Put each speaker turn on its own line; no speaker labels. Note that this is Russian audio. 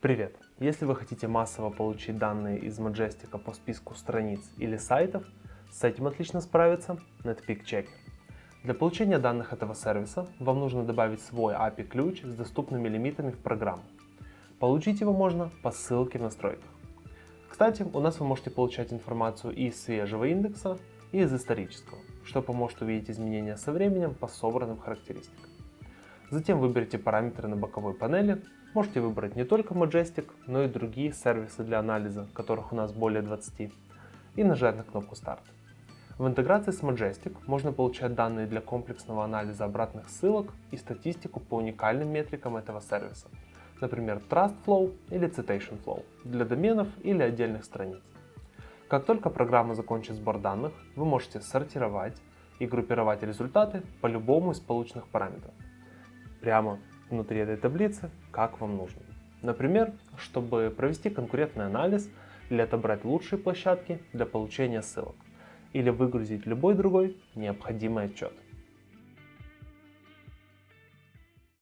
Привет! Если вы хотите массово получить данные из Majestic по списку страниц или сайтов, с этим отлично справится Netpeak Checker. Для получения данных этого сервиса вам нужно добавить свой API-ключ с доступными лимитами в программу. Получить его можно по ссылке в настройках. Кстати, у нас вы можете получать информацию и из свежего индекса, и из исторического, что поможет увидеть изменения со временем по собранным характеристикам. Затем выберите параметры на боковой панели Можете выбрать не только Majestic, но и другие сервисы для анализа, которых у нас более 20, и нажать на кнопку Старт. В интеграции с Majestic можно получать данные для комплексного анализа обратных ссылок и статистику по уникальным метрикам этого сервиса, например Trust Flow или Citation Flow для доменов или отдельных страниц. Как только программа закончит сбор данных, вы можете сортировать и группировать результаты по любому из полученных параметров. Прямо внутри этой таблицы, как вам нужно. Например, чтобы провести конкурентный анализ или отобрать лучшие площадки для получения ссылок, или выгрузить любой другой необходимый отчет.